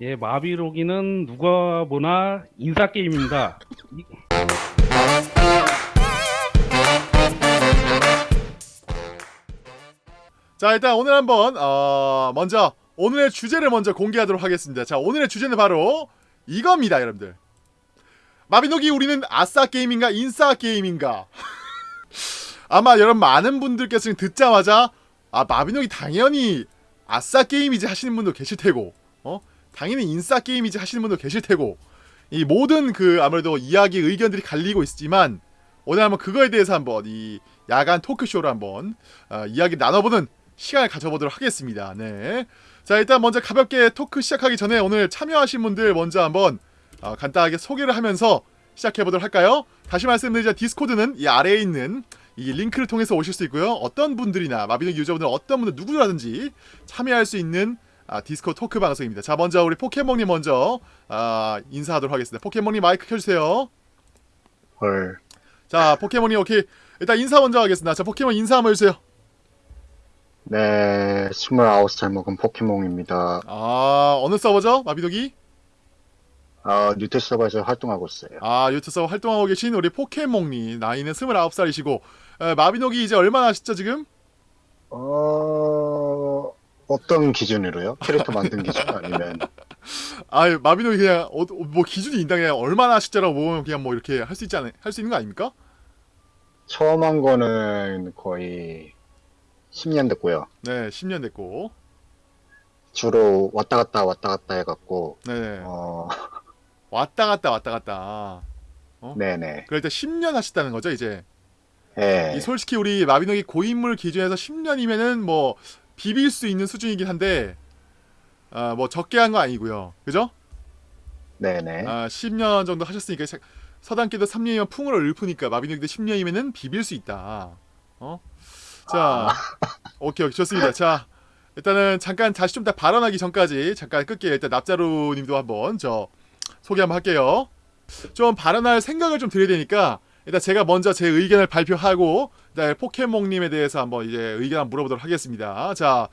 예, 마비로기는 누가 보나 인사 게임입니다. 이- 자 일단 오늘 한번 어, 먼저 오늘의 주제를 먼저 공개하도록 하겠습니다. 자 오늘의 주제는 바로 이겁니다, 여러분들. 마비노기 우리는 아싸 게임인가 인싸 게임인가? 아마 여러분 많은 분들께서 듣자마자 아 마비노기 당연히 아싸 게임이지 하시는 분도 계실 테고, 어 당연히 인싸 게임이지 하시는 분도 계실 테고, 이 모든 그 아무래도 이야기 의견들이 갈리고 있지만 오늘 한번 그거에 대해서 한번 이 야간 토크쇼로 한번 어, 이야기 나눠보는 시간을 가져보도록 하겠습니다. 네. 자, 일단 먼저 가볍게 토크 시작하기 전에 오늘 참여하신 분들 먼저 한번 어, 간단하게 소개를 하면서 시작해보도록 할까요? 다시 말씀드리자 디스코드는 이 아래에 있는 이 링크를 통해서 오실 수 있고요. 어떤 분들이나 마비노 유저분들 어떤 분들 누구라든지 참여할 수 있는 아, 디스코 토크 방송입니다. 자, 먼저 우리 포켓몬님 먼저 아, 인사하도록 하겠습니다. 포켓몬님 마이크 켜주세요. 헐. 자, 포켓몬님 오케이. 일단 인사 먼저 하겠습니다. 자, 포켓몬 인사 한번 해주세요. 네, 29살 먹은 포켓몬입니다. 아, 어느 서버죠? 마비노기? 아, 류트 서버에서 활동하고 있어요. 아 유튜브 활동하고 계신 우리 포켓몽님 나이는 29살이시고 에, 마비노기 이제 얼마나 하셨죠 지금? 어, 어떤 기준으로요? 캐릭터 만든 기준? 아니면? 아 마비노기 그냥 어, 뭐 기준이 있다 그냥 얼마나 하셨죠라고 보면 그냥 뭐 이렇게 할 수 있지 않 할수 있는 거 아닙니까? 처음 한 거는 거의 10년 됐고요. 네 10년 됐고. 주로 왔다 갔다 왔다 갔다 해갖고 네. 어, 왔다 갔다 왔다 갔다. 네네. 그럴 때 10년 하셨다는 거죠 이제? 예, 이 솔직히 우리 마비노기 고인물 기준에서 10년이면은 뭐 비빌 수 있는 수준이긴 한데 아 뭐 적게 한 거 아니고요 그죠? 네네. 아, 10년 정도 하셨으니까 사- 서당께도 3년이면 풍을 읊으니까 마비노기도 10년이면은 비빌 수 있다. 어? 자, 오케이, 오케이, 좋습니다. 자, 일단은 잠깐 다시 좀 더 발언하기 전까지 잠깐 끌게요. 일단 납자루님도 한번 저 소개 한번 할게요. 좀 발언할 생각을 좀 드려야 되니까 일단 제가 먼저 제 의견을 발표하고 포켓몬님에 대해서 한번 이제 의견 한번 물어보도록 하겠습니다. 자,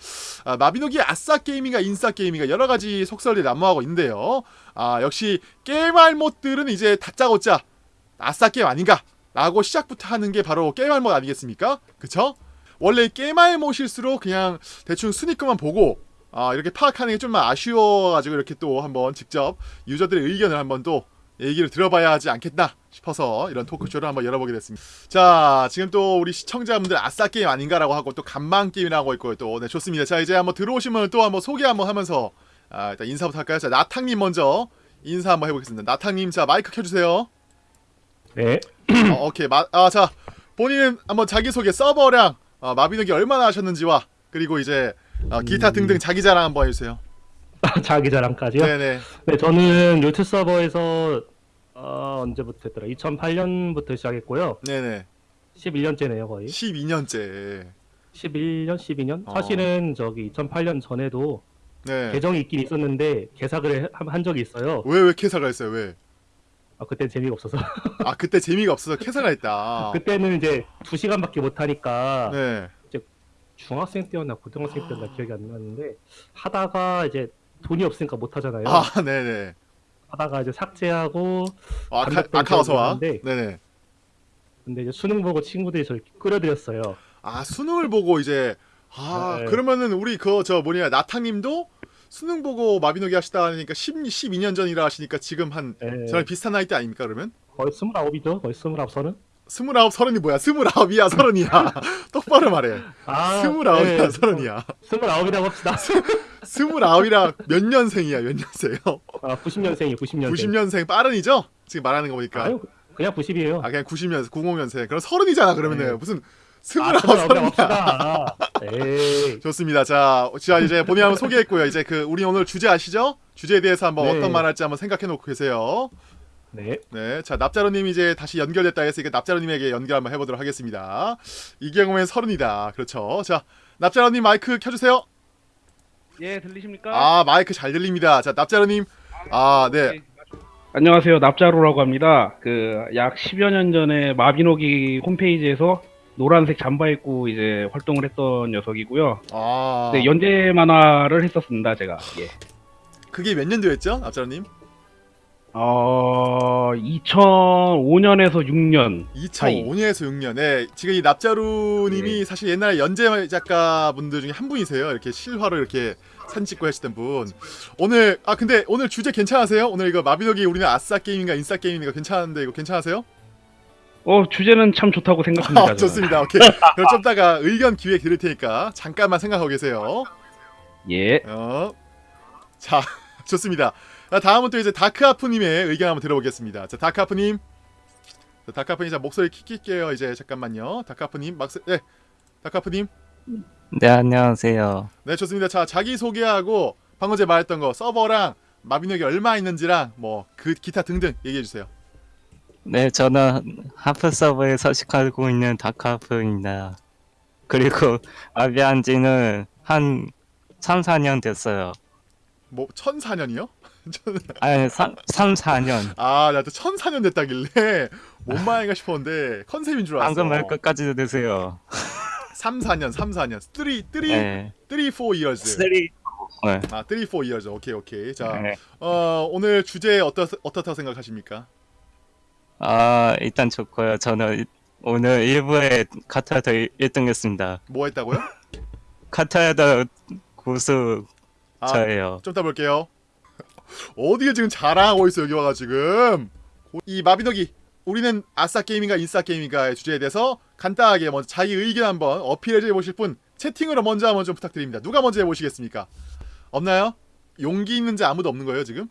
아, 마비노기 아싸 게임인가 인싸 게임인가 여러 가지 속설이 난무하고 있는데요. 아 역시 게임할 못들은 이제 다짜고짜 아싸 게임 아닌가 라고 시작부터 하는 게 바로 게임할 못 아니겠습니까 그쵸? 원래 게임할 못일수록 그냥 대충 순위권만 보고 아 이렇게 파악하는 게 좀만 아쉬워가지고 이렇게 또 한번 직접 유저들의 의견을 한번 또 얘기를 들어봐야 하지 않겠나 싶어서 이런 토크쇼를 한번 열어보게 됐습니다. 자, 지금 또 우리 시청자분들 아싸 게임 아닌가라고 하고 또 간만 게임이라고 있고 또 네, 좋습니다. 자, 이제 한번 들어오시면 또 한번 소개 한번 하면서 아, 일단 인사부터 할까요? 자, 나탕님 먼저 인사 한번 해보겠습니다. 나탕님, 자 마이크 켜주세요. 네. 어, 오케이, 마, 아, 자 본인 한번 자기 소개 서버량 어, 마비노기 얼마나 하셨는지와 그리고 이제 어, 기타 등등 자기 자랑 한번 해주세요. 자기 자랑까지요? 네네. 네, 저는 요트 서버에서 어, 언제부터 했더라? 2008년부터 시작했고요. 네네. 11년째네요, 거의. 12년째. 11년, 12년? 어. 사실은 저기 2008년 전에도 네. 계정이 있긴 있었는데 개사를 해- 한, 한 적이 있어요. 왜왜 캐사가 했어요? 왜? 아, 그땐 재미가 없어서. 아 그때 재미가 없어서 캐사가 했다. 그때는 이제 2시간밖에 못 하니까 네. 중학생 때였나 고등학생 때였나 기억이 안 나는데 하다가 이제 돈이 없으니까 못 하잖아요. 아 네네. 하다가 이제 삭제하고 아, 아카. 기억이 네네. 근데 이제 수능 보고 친구들이 저를 끌어들였어요. 아 수능을 보고 이제 아 네. 그러면은 우리 그 저 뭐냐 나탕님도 수능 보고 마비노기 하시다 하니까 10, 12년 전이라 하시니까 지금 한 예, 저랑 비슷한 나이 때 아닙니까 그러면? 거의 스물아홉이죠. 거의 스물아홉 서른. 스물아홉 서른이 뭐야? 스물아홉이야 서른이야. 똑바로 말해. 아, 스물아홉이야 네, 서른이야. 스물아홉이라고 합시다. 스물아홉이라 몇 년생이야 몇 년생이요? 아, 90년생이 90년생. 90년생 빠른이죠? 지금 말하는 거 보니까. 아유, 그냥 90이에요. 아 그냥 90년생 90년생. 그럼 서른이잖아 그러면은 네. 무슨 아, 스물아홉 서른이야. 에이. 좋습니다. 자, 자 이제 본인 한번 소개했고요. 이제 그 우리 오늘 주제 아시죠? 주제에 대해서 한번 네. 어떤 말 할지 한번 생각해 놓고 계세요. 네. 네, 자 납자로님 이제 다시 연결됐다 했으니까 납자로님에게 연결 한번 해보도록 하겠습니다. 이 경우엔 서른이다. 그렇죠. 자, 납자로님 마이크 켜주세요. 예, 들리십니까? 아 마이크 잘 들립니다. 자, 납자로님, 아 네, 안녕하세요. 납자로라고 합니다. 그 약 10여 년 전에 마비노기 홈페이지에서 노란색 잠바 입고 이제 활동을 했던 녀석이고요. 아, 네, 연재 만화를 했었습니다, 제가. 예. 그게 몇 년도였죠, 납자로님? 어 2005년에서 6년 2005년에서 6년. 네, 지금 이 납자루님이 사실 옛날에 연재 작가분들 중에 한 분이세요. 이렇게 실화로 이렇게 사진 찍고 하시던 분. 오늘 아 근데 오늘 주제 괜찮으세요? 오늘 이거 마비노기 우리는 아싸 게임인가 인싸 게임인가 괜찮은데 이거 괜찮으세요? 어 주제는 참 좋다고 생각합니다. 아. 좋습니다. 오케이. 그럼 좀 이따가 의견 기회 드릴 테니까 잠깐만 생각하고 계세요. 예. 어. 자, 좋습니다. 자, 다음은 또 이제 다크아프님의 의견 한번 들어보겠습니다. 자, 다크아프님. 자, 다크아프님, 자, 목소리 킥킬게요. 이제 잠깐만요. 다크아프님, 막스, 네. 다크아프님. 네, 안녕하세요. 네, 좋습니다. 자, 자기 소개하고 방금 전에 말했던 거 서버랑 마비노기 얼마 있는지랑 뭐 그 기타 등등 얘기해 주세요. 네, 저는 하프 서버에 서식하고 있는 다크하프입니다. 그리고 아비한 지는 한 3, 4년 됐어요. 뭐 1004년이요? 아니, 3, 3 4년. 아, 나도 1004년 됐다길래 뭔 말인가 싶었는데 컨셉인 줄 알았어. 방금 말 끝까지 드세요. 3, 4년, 3, 4년. 3, 3, 네. 3, 4 years. 3. 네. 아, 3, 4 years. 오케이, 오케이. 자, 네. 어, 오늘 주제 어떻 어떻다고 생각하십니까? 아, 일단 좋고요. 저는 이- 오늘 1부에 카타르다 1등 했습니다. 뭐 했다고요? 카타르다 고수 아, 저예요. 좀 이따 볼게요. 어디에 지금 자랑하고 있어 여기 와가 지금. 이 마비노기 우리는 아싸 게임인가 인싸 게임인가의 주제에 대해서 간단하게 먼저 자기 의견 한번 어필해 보실 분 채팅으로 먼저 한번 좀 부탁드립니다. 누가 먼저 해보시겠습니까? 없나요? 용기 있는지 아무도 없는 거예요 지금?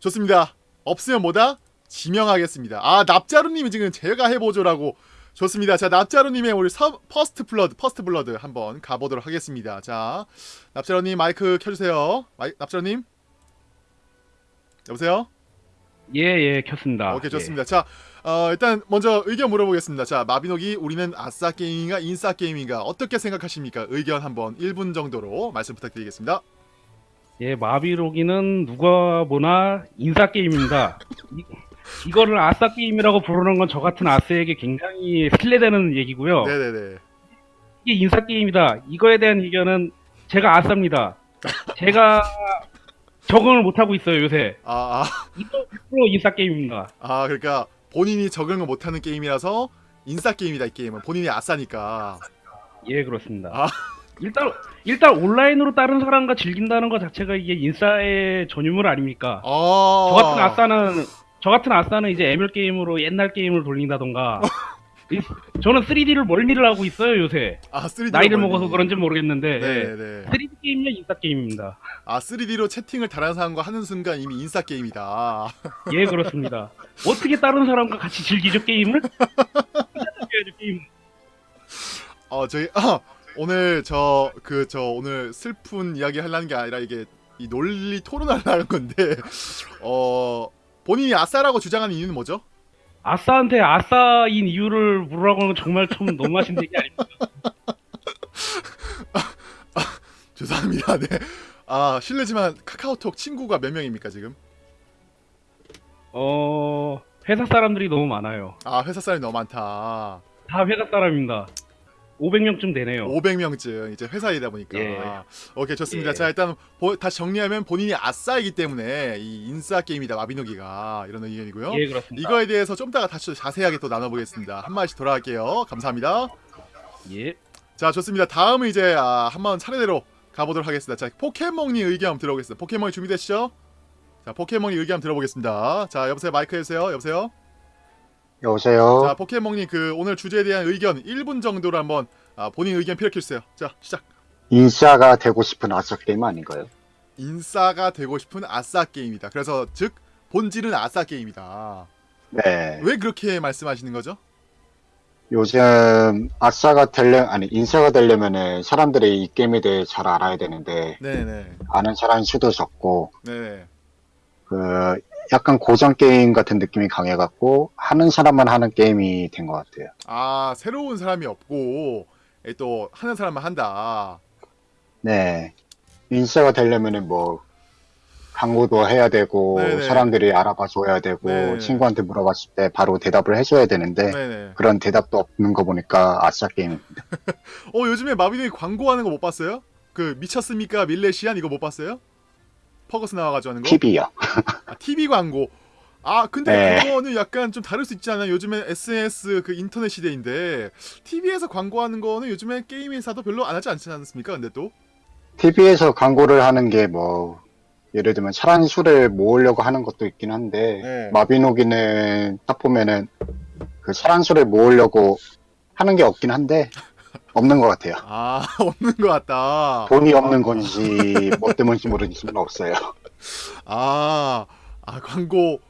좋습니다. 없으면 뭐다? 지명하겠습니다. 아 납자루님이 지금 제가 해보죠라고 좋습니다. 자 납자루님의 우리 서, first blood first blood 한번 가보도록 하겠습니다. 자 납자루님 마이크 켜주세요. 마이, 납자루님 여보세요? 예, 예, 켰습니다. 오케이 좋습니다. 자 어, 일단 먼저 의견 물어보겠습니다. 자 마비노기 우리는 아싸 게임인가 인싸 게임인가 어떻게 생각하십니까? 의견 한번 1분 정도로 말씀 부탁드리겠습니다. 예, 예, 마비로기는 누가 보나 인싸 게임입니다. 이, 이거를 아싸 게임이라고 부르는 건 저 같은 아스에게 굉장히 신뢰되는 얘기고요. 네네네. 이게 인싸 게임이다. 이거에 대한 의견은 제가 아싸입니다. 제가 적응을 못 하고 있어요, 요새. 아, 아, 이거 100% 인싸 게임입니다. 아 그러니까 본인이 적응을 못하는 게임이라서 인싸 게임이다 이 게임은 본인이 아싸니까. 예, 그렇습니다. 아. 일단 일단 온라인으로 다른 사람과 즐긴다는 것 자체가 이게 인싸의 전유물 아닙니까? 어. 저 같은 아싸는 저 같은 아싸는 이제 애멸 게임으로 옛날 게임을 돌린다던가. 이- 저는 3D를 멀미를 하고 있어요 요새. 아 3D 나이를 먹어서 그런지 모르겠는데 네네. 3D 게임이야 인싸 게임입니다. 아 3D로 채팅을 다른 사람과 하는 순간 이미 인싸 게임이다. 예 그렇습니다. 어떻게 다른 사람과 같이 즐기죠 게임을? 게임. 어 저희 아, 오늘 저 그 저 오늘 슬픈 이야기 하려는 게 아니라 이게 이 논리 토론하려는 건데 어 본인이 아싸라고 주장하는 이유는 뭐죠? 아싸한테 아싸인 이유를 물으라고 하는 건 정말 참 너무하신 얘기 아닙니까? 죄송합니다. 네. 아 실례지만 카카오톡 친구가 몇 명입니까 지금? 어 회사 사람들이 너무 많아요. 아 회사 사람이 너무 많다. 다 회사 사람입니다. 500명쯤 되네요. 500명쯤 이제 회사이다 보니까. 예. 오케이 좋습니다. 예. 자 일단 보- 다시 정리하면 본인이 아싸이기 때문에 이 인싸 게임이다 마비노기가 이런 의견이고요. 예 그렇습니다. 이거에 대해서 좀 이따가 다시 자세하게 또 나눠보겠습니다. 한 마디씩 돌아갈게요. 감사합니다. 예. 자 좋습니다. 다음은 이제 아, 한번 차례대로 가보도록 하겠습니다. 자 포켓몬님 의견 한번 들어보겠습니다. 포켓몬님 준비되시죠? 자 포켓몬님 의견 한번 들어보겠습니다. 자 여보세요 마이크 해주세요. 여보세요. 여보세요. 자 포켓몬님 그 오늘 주제에 대한 의견 1분 정도로 한번 아, 본인 의견 피력해 주세요. 자 시작. 인싸가 되고 싶은 아싸 게임 아닌가요? 인싸가 되고 싶은 아싸 게임이다. 그래서 즉 본질은 아싸 게임이다. 네. 왜 그렇게 말씀하시는 거죠? 요즘 아싸가 되려 아니 인싸가 되려면은 사람들이 이 게임에 대해 잘 알아야 되는데 네네. 아는 사람이 수도 적고 네네. 그 약간 고전 게임 같은 느낌이 강해갖고 하는 사람만 하는 게임이 된 것 같아요. 아 새로운 사람이 없고 에, 또 하는 사람만 한다. 네. 인싸가 되려면은 뭐 광고도 해야 되고 네네. 사람들이 알아봐 줘야 되고 네. 친구한테 물어봤을 때 바로 대답을 해줘야 되는데 네네. 그런 대답도 없는 거 보니까 아싸 게임. 어 요즘에 마비노기 광고하는 거 못 봤어요? 그 미쳤습니까 밀레시안 이거 못 봤어요? 퍼거스 나와가지고 하는 거. TV요. 아, TV 광고. 아 근데 네. 그거는 약간 좀 다를 수 있지 않아요? 요즘에 SNS 그 인터넷 시대인데 TV에서 광고하는 거는 요즘에 게임 회사도 별로 안 하지 않지 않습니까? 근데 또 TV에서 광고를 하는 게 뭐 예를 들면 차란 수를 모으려고 하는 것도 있긴 한데 네. 마비노기는 딱 보면은 그 차란 수를 모으려고 하는 게 없긴 한데 없는 것 같아요. 아 없는 것 같다. 돈이 없는 건지 뭐 때문인지 모르겠지만 없어요. 아, 아 광고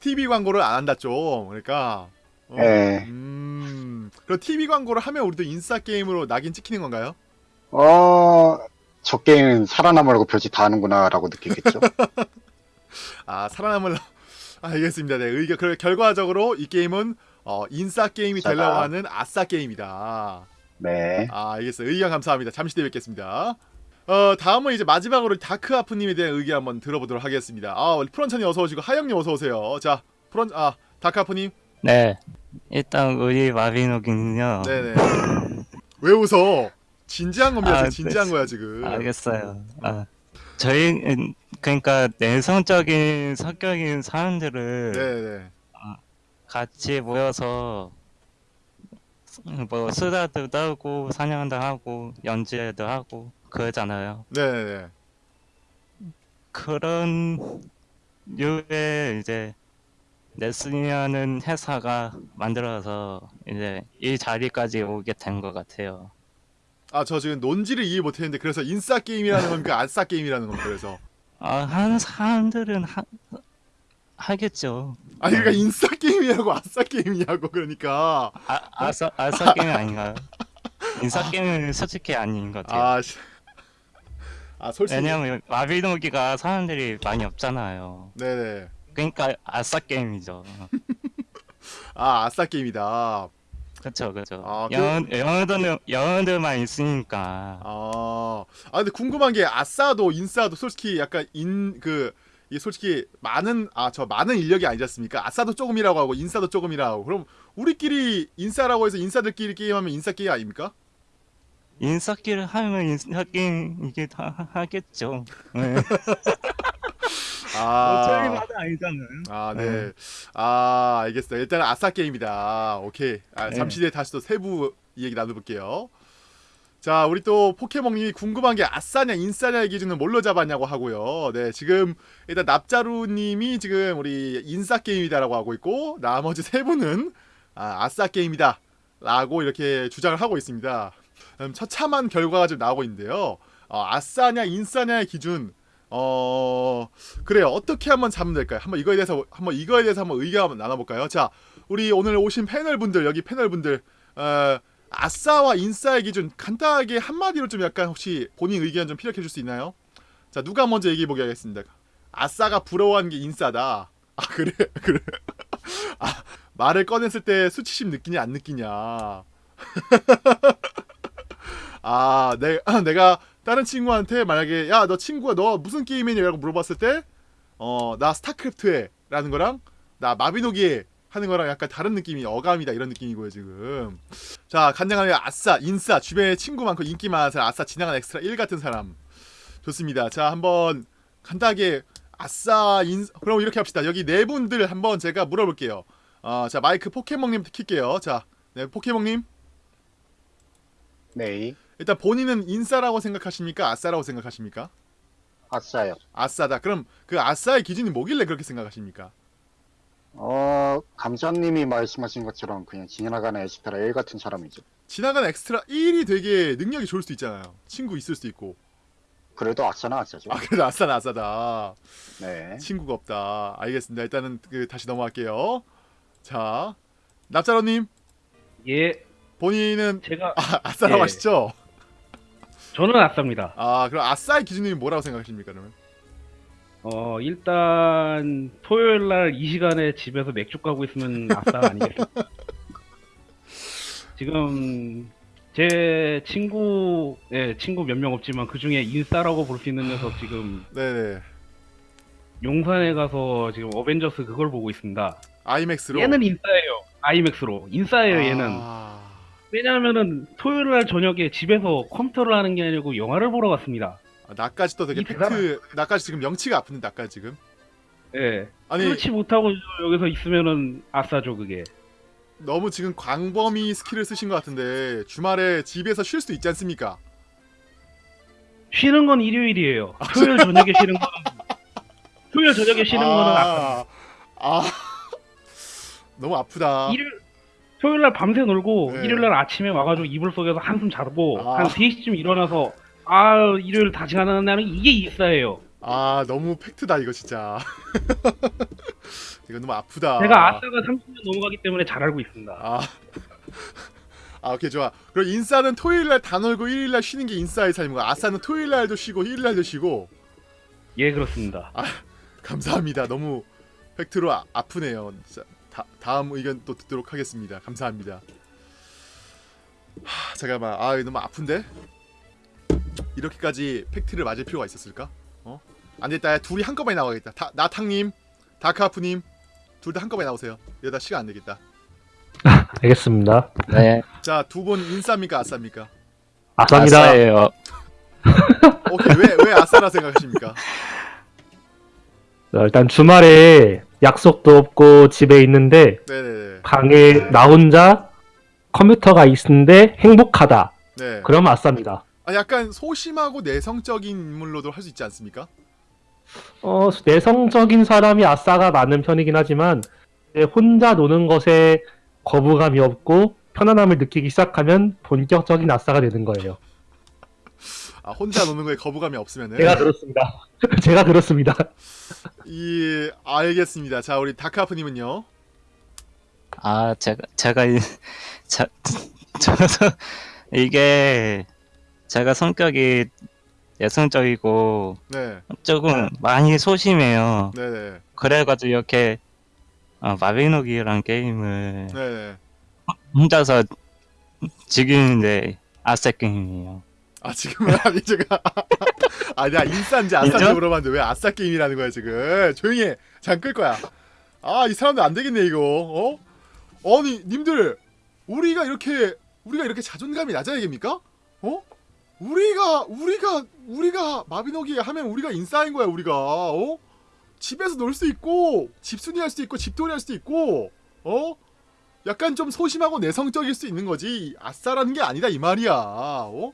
TV 광고를 안 한다 좀 그러니까. 어, 네. 음. 그럼 TV 광고를 하면 우리도 인싸 게임으로 낙인 찍히는 건가요? 어, 저 게임은 살아남으려고 별짓 다 하는구나라고 느끼겠죠. 아 살아남을 알겠습니다. 네 의견 그 결과적으로 이 게임은 어, 인싸 게임이 되려고. 하는 아싸 게임이다. 네. 아 알겠어요. 의견 감사합니다. 잠시 뒤에 뵙겠습니다. 어 다음은 이제 마지막으로 다크 아프님에 대한 의견 한번 들어보도록 하겠습니다. 아 우리 프런천이 어서 오시고 하영님 어서 오세요. 자 프런 아 다크 아프님 네. 일단 우리 마비노기는요. 네네 왜 웃어? 진지한 겁니다. 아, 진지한 네. 거야 지금. 알겠어요. 아, 저희 그러니까 내성적인 성격인 사람들을 네네 같이 모여서 뭐 수다도 떨고 사냥도 하고 연주회도 하고 그러잖아요. 네네 그런 류의 이제 네스니아는 회사가 만들어서 이제 이 자리까지 오게 된 것 같아요. 아 저 지금 논지를 이해 못했는데 그래서 인싸 게임이라는 겁니까 아싸 게임이라는 겁니까 그래서 아, 하는 사람들은 하, 하겠죠. 아니 그러니까 인싸 게임이냐고 아싸 게임이냐고 그러니까 아, 아싸, 아싸 게임 아닌가요? 인싸 게임은 솔직히 아닌 것 같아요. 아, 씨. 아 솔직히 왜냐면 마비노기가 사람들이 많이 없잖아요. 네네 그러니까 아싸 게임이죠. 아 아싸 게임이다 그렇죠, 그렇죠. 아, 그- 영어 영어들은 영어들만 있으니까. 아, 아 근데 궁금한 게 아싸도 인싸도 솔직히 약간 인 그 이게 솔직히 많은 아 저 많은 인력이 아니지 않습니까? 아싸도 조금이라고 하고 인싸도 조금이라고 하고 그럼 우리끼리 인싸라고 해서 인싸들끼리 게임하면 인싸 게임 아닙니까? 인싸기를 하면 인싸 게임 이게 다 하- 하겠죠. 네. 아, 아니잖아요. 아 네, 아 알겠어요. 일단 아싸 게임이다. 오케이. 아, 네. 잠시 뒤에 다시 또 세부 얘기 나눠볼게요. 자, 우리 또 포켓몬님이 궁금한 게 아싸냐 인싸냐의 기준은 뭘로 잡았냐고 하고요. 네, 지금 일단 납자루님이 지금 우리 인싸 게임이다라고 하고 있고 나머지 세 분은 아, 아싸 게임이다 라고 이렇게 주장을 하고 있습니다. 음, 처참한 결과가 지금 나오고 있는데요. 어, 아싸냐 인싸냐의 기준 어 그래요 어떻게 한번 잡으면 될까요? 한번 이거에 대해서 한번 이거에 대해서 한번 의견 한번 나눠볼까요? 자 우리 오늘 오신 패널 분들 여기 패널 분들 어, 아싸와 인싸의 기준 간단하게 한마디로 좀 약간 혹시 본인 의견 좀 피력해 줄 수 있나요? 자 누가 먼저 얘기해 보게 하겠습니다. 아싸가 부러워하는 게 인싸다. 아 그래 그래. 아 말을 꺼냈을 때 수치심 느끼냐 안 느끼냐. 아, 내, 내가 다른 친구한테 만약에 야 너 친구가 너 무슨 게임이냐라고 물어봤을 때 어 나 스타크래프트 해 라는 거랑 나 마비노기 해 하는 거랑 약간 다른 느낌이 어감이다 이런 느낌이고요 지금. 자 간단하게 아싸 인싸 주변에 친구 많고 인기 많은 사람 아싸 지나간 엑스트라 1 같은 사람. 좋습니다. 자 한번 간단하게 아싸 인 그럼 이렇게 합시다. 여기 네 분들 한번 제가 물어볼게요. 어 자 마이크 포켓몬님 킬게요. 자 네 포켓몬님. 네. 일단 본인은 인싸라고 생각하십니까? 아싸라고 생각하십니까? 아싸요. 아싸다. 그럼 그 아싸의 기준이 뭐길래 그렇게 생각하십니까? 어, 감자님이 말씀하신 것처럼 그냥 지나가는 엑스트라 1 같은 사람이죠. 지나간 엑스트라 1이 되게 능력이 좋을 수도 있잖아요. 친구 있을 수도 있고. 그래도 아싸는 아싸죠. 아 그래도 아싸는 아싸다. 네. 친구가 없다. 알겠습니다. 일단은 그 다시 넘어갈게요. 자, 납자로님 예, 본인은 제가 아, 아싸라고 예. 하시죠? 저는 아싸입니다. 아 그럼 아싸의 기준이 뭐라고 생각하십니까 그러면? 어 일단 토요일 날 이 시간에 집에서 맥주 까고 있으면 아싸 아니겠습니까? 지금 제 친구 예 친구 몇 명 없지만 그 중에 인싸라고 볼 수 있는 녀석 지금 네네. 용산에 가서 지금 어벤져스 그걸 보고 있습니다. 아이맥스로. 얘는 인싸예요. 아이맥스로 인싸예요 얘는. 아, 왜냐하면은 토요일 날 저녁에 집에서 컴퓨터를 하는 게 아니고 영화를 보러 갔습니다. 아, 나까지 또 되게 이 팩트 나까지 지금 명치가 아픈데 나까지 지금 예. 아니 그렇지 못하고 여기서 있으면은 아싸죠 그게. 너무 지금 광범위 스킬을 쓰신 것 같은데 주말에 집에서 쉴수 있지 않습니까? 쉬는 건 일요일이에요. 토요일 저녁에 쉬는 거는 토요일 저녁에 쉬는 거는 아까 아, 아 너무 아프다. 일요일 토요일 날 밤새 놀고 네. 일요일 날 아침에 와가지고 이불 속에서 한숨 자고 아. 한 3시쯤 일어나서 아 일요일 다시 가는 날은 이게 일사예요. 아 너무 팩트다 이거 진짜. 이거 너무 아프다. 제가 아싸가 30년 넘어가기 때문에 잘 알고 있습니다. 아. 아 오케이 좋아. 그럼 인싸는 토요일 날 다 놀고 일요일 날 쉬는 게 인싸의 삶이고 아싸는 토요일 날도 쉬고 일요일 날도 쉬고 예 그렇습니다. 감사합니다. 너무 팩트로 아, 아프네요. 자, 다, 다음 의견 또 듣도록 하겠습니다. 감사합니다. 하, 잠깐만. 아, 너무 아픈데? 이렇게까지 팩트를 맞을 필요가 있었을까? 어? 안 됐다. 야, 둘이 한꺼번에 나와야겠다. 다, 나탕님, 다크하프님, 둘 다 한꺼번에 나오세요. 이러다 시간 안 되겠다. 알겠습니다. 네. 자, 두 분 인싸입니까, 아싸입니까? 아싸입니다. 아싸예요. 오케이, 왜, 왜 아싸라 생각하십니까? 어, 일단 주말에 약속도 없고 집에 있는데 네네네. 방에 나 혼자 컴퓨터가 있는데 행복하다. 네. 그럼 아싸입니다. 아, 약간 소심하고 내성적인 인물로도 할 수 있지 않습니까? 어, 내성적인 사람이 아싸가 많은 편이긴 하지만 혼자 노는 것에 거부감이 없고 편안함을 느끼기 시작하면 본격적인 아싸가 되는 거예요. 아, 혼자 노는 거에 거부감이 없으면은. 제가 그렇습니다. 제가 그렇습니다. 이 알겠습니다. 자 우리 다크아프님은요. 아, 제가, 제가, 이- 자, 저도, 이게, 제가 성격이 여성적이고, 네, 조금 많이 소심해요. 네, 네, 그래가지고 이렇게, 어, 마비노기라는 게임을 네, 네. 혼자서 즐기는데, 아싸 게임이에요. 아 지금은 아니 제가 아 내가 인싸인지 아싸인지? 물어봤는데 왜 아싸 게임이라는 거야 지금 조용히 해. 잠끌 거야. 아 이 사람들 안 되겠네 이거. 어? 아니 님들 우리가 이렇게 우리가 이렇게 자존감이 낮아야 됩니까? 어? 우리가 우리가 우리가 마비노기 하면 우리가 인싸인 거야 우리가. 어? 집에서 놀 수 있고 집순이 할 수도 있고 집돌이 할 수도 있고 어? 약간 좀 소심하고 내성적일 수 있는 거지 아싸라는 게 아니다 이 말이야. 어?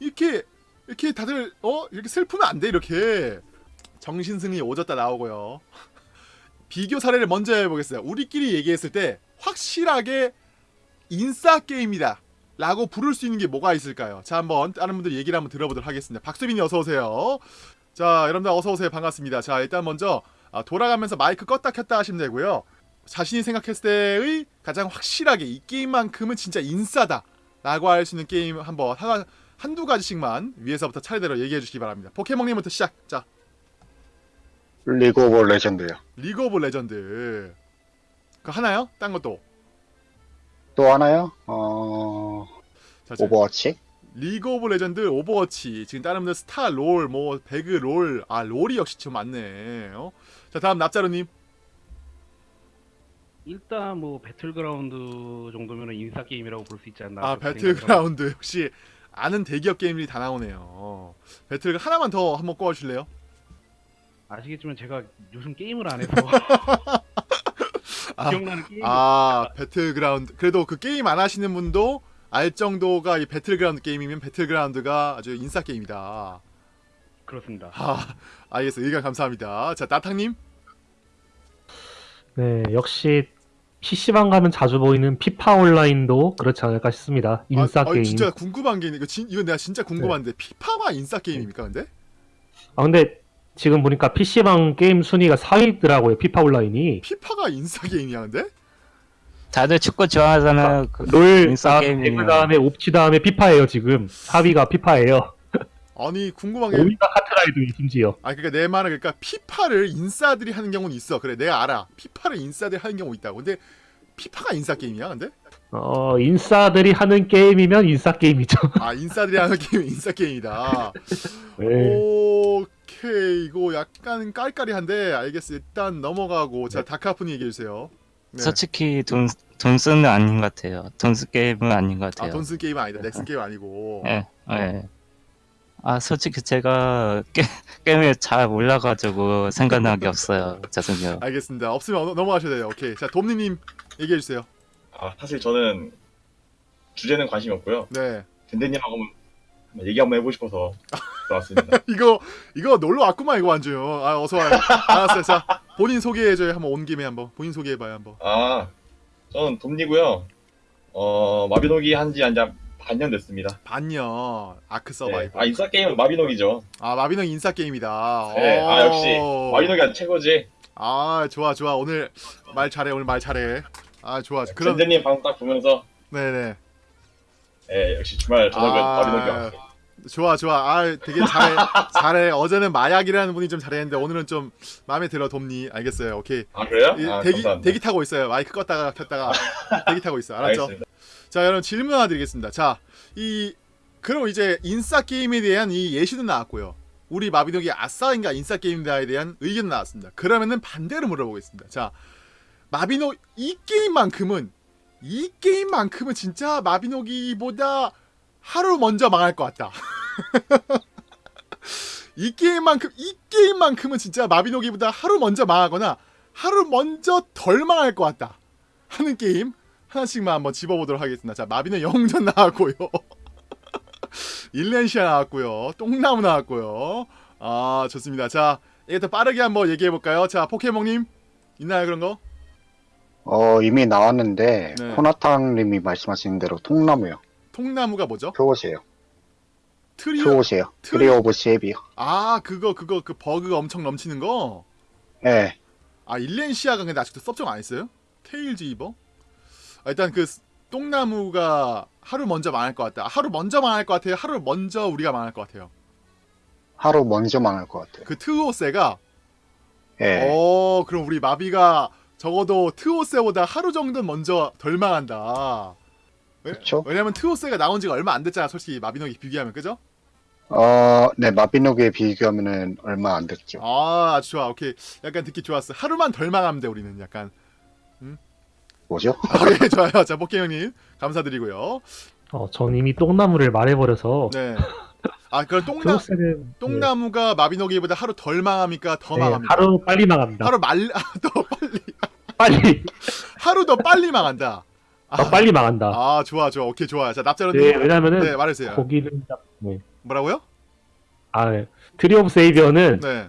이렇게 이렇게 다들 어 이렇게 슬프면 안 돼 이렇게 정신승리 오졌다 나오고요. 비교 사례를 먼저 해보겠어요. 우리끼리 얘기했을 때 확실하게 인싸 게임이다. 라고 부를 수 있는 게 뭐가 있을까요? 자 한번 다른 분들 얘기를 한번 들어보도록 하겠습니다. 박수빈이 어서 오세요. 자 여러분들 어서 오세요 반갑습니다. 자 일단 먼저 아, 돌아가면서 마이크 껐다 켰다 하시면 되고요. 자신이 생각했을 때의 가장 확실하게 이 게임만큼은 진짜 인싸다. 라고 할 수 있는 게임 한번 하나 한두 가지씩만 위에서부터 차례대로 얘기해 주시기 바랍니다. 포켓몬님부터 시작. 자, 리그 오브 레전드요. 리그 오브 레전드. 그 하나요? 딴 것도. 또 하나요? 어, 자, 자, 오버워치? 리그 오브 레전드, 오버워치. 지금 다른 분들 스타 롤, 뭐 배그 롤. 아, 롤이 역시 좀 많네. 어? 자, 다음 납자루님. 일단 뭐 배틀그라운드 정도면은 인싸 게임이라고 볼 수 있지 않나. 아, 배틀그라운드. 역시 아는 대기업 게임들이 다 나오네요. 배틀 하나만 더 한번 꼽아 주실래요? 아시겠지만 제가 요즘 게임을 안 해서 아, 기억나는 게임. 아, 배틀그라운드. 그래도 그 게임 안 하시는 분도 알 정도가 이 배틀그라운드 게임이면 배틀그라운드가 아주 인싸 게임이다. 그렇습니다. 아, 알겠어요. 의견 감사합니다. 자, 나탕님. 네, 역시 PC방 가면 자주 보이는 피파 온라인도 그렇지 않을까 싶습니다. 인싸 아, 게임. 아, 진짜 궁금한 게 있는 거 진, 이건 내가 진짜 궁금한데 피파가 인싸 게임입니까, 근데? 아, 근데 지금 보니까 PC방 게임 순위가 4위더라고요, 피파 온라인이. 피파가 인싸 게임이야, 근데? 다들 축구 좋아하잖아요. 그- 롤 인싸 다음에 게임이에요. 배그 다음에 옵치 다음에 피파예요, 지금. 4위가 피파예요. 아니, 궁금한 게 5위가 카트라이드 심지어. 아, 그러니까 내 말은 그러니까 피파를 인싸들이 하는 경우는 있어. 그래, 내가 알아. 피파를 인싸들이 하는 경우 있다고. 근데 피파가 인싸 게임이야, 근데? 어, 인싸들이 하는 게임이면 인싸 게임이죠. 아, 인싸들이 하는 게임이 인싸 게임이다. 네. 오케이, 이거 약간 깔깔이한데 알겠어. 일단 넘어가고 자, 다크아프니 얘기해 주세요. 네. 솔직히 돈, 돈 쓰는 아닌 것 같아요. 돈 쓰 게임은 아닌 것 아, 같아요. 돈쓴 게임 아니다. 넥슨 게임 아니고. 예, 예. 아 솔직히 제가 게, 게임을 잘 몰라가지고 생각나는 게 없어요. 죄송해요. 알겠습니다. 없으면 넘- 넘어가셔야 돼요. 오케이. 자, 돔니님 얘기해 주세요. 아 사실 저는 주제는 관심이 없고요. 네. 한번 얘기 한번 해보고 싶어서 들어왔습니다. 이거 이거 놀러 왔구만 이거 완전. 아 어서 와요. 알았어요. 자 본인 소개해줘요. 한번 온 김에 한번 본인 소개해봐요 한번. 아 저는 돔니고요. 어 마비노기 한지 한지 반년 됐습니다. 반년 아크 네. 서바이벌. 아 인싸 게임은 마비노기죠. 아 마비노기 인싸 게임이다. 네. 아 오. 역시 마비노기가 최고지. 아 좋아 좋아 오늘 말 잘해 오늘 말 잘해. 아 좋아. 그럼 덴덴님 방송 딱 보면서 네네. 예 역시 주말 저녁은 아. 마비노기 왔어. 좋아 좋아. 아 되게 잘해 잘해. 어제는 마약이라는 분이 좀 잘했는데 오늘은 좀 마음에 들어 돔니. 알겠어요. 오케이. 아 그래요? 이- 아 대기 감사합니다. 대기 타고 있어요. 마이크 껐다가 켰다가 대기 타고 있어. 알았죠? 알겠습니다. 자, 여러분 질문 하나 드리겠습니다. 자, 이 그럼 이제 인싸 게임에 대한 이 예시도 나왔고요. 우리 마비노기 아싸인가 인싸 게임다에 대한 의견 나왔습니다. 그러면은 반대로 물어보겠습니다. 자, 마비노 이 게임만큼은 이 게임만큼은 진짜 마비노기보다 하루 먼저 망할 것 같다. 이 게임만큼 이 게임만큼은 진짜 마비노기보다 하루 먼저 망하거나 하루 먼저 덜 망할 것 같다 하는 게임 하나씩만 한번 집어보도록 하겠습니다. 자, 마비는 영전 나왔고요. 일랜시아 나왔고요. 똥나무 나왔고요. 아, 좋습니다. 자, 이게 더 빠르게 한번 얘기해 볼까요? 자, 포켓몬님 있나요 그런 거? 어, 이미 나왔는데, 네. 코나탕님이 말씀하신 대로 똥나무요. 똥나무가 뭐죠? 표옷이에요. 트리오? 트오세예요. 트리- 오브 세이비어. 아, 그거 그거 그 버그가 엄청 넘치는 거. 예. 아, 일렌시아가 근데 아직도 섭정 안 했어요? 테일즈 이버? 아, 일단 그 똥나무가 하루 먼저 망할 것 같다. 아, 하루 먼저 망할 것 같아요. 하루 먼저 우리가 망할 것 같아요. 하루 먼저 망할 것 같아요. 그 트오세가 예. 어, 그럼 우리 마비가 적어도 트오세보다 하루 정도 먼저 덜 망한다. 왜, 그쵸? 왜냐면 트오세가 나온 지가 얼마 안 됐잖아, 솔직히 마비노기 비교하면, 그죠? 어, 네, 마비노기에 비교하면은 얼마 안 됐죠. 아, 아주 좋아. 오케이. 약간 듣기 좋았어. 하루만 덜 망하면 돼, 우리는 약간. 뭐죠? 오케이, 좋아요. 자, 포켓형님, 감사드리고요. 어, 전 이미 똥나무를 말해버려서 네. 아, 그럼 똥나, 프로세는 똥나무가 마비노기보다 하루 덜 망합니까? 더 네, 망합니까? 하루 빨리 망합니다. 하루 말, 아, 더 빨리. 빨리 하루 더 빨리 망한다. 아, 더 빨리 망한다. 아, 좋아, 좋아. 오케이, 좋아. 자, 납자루님. 네, 네, 왜냐면은 말해주세요. 거기는 네. 뭐라고요? 아, 네. 트리 오브 세이비어는 네,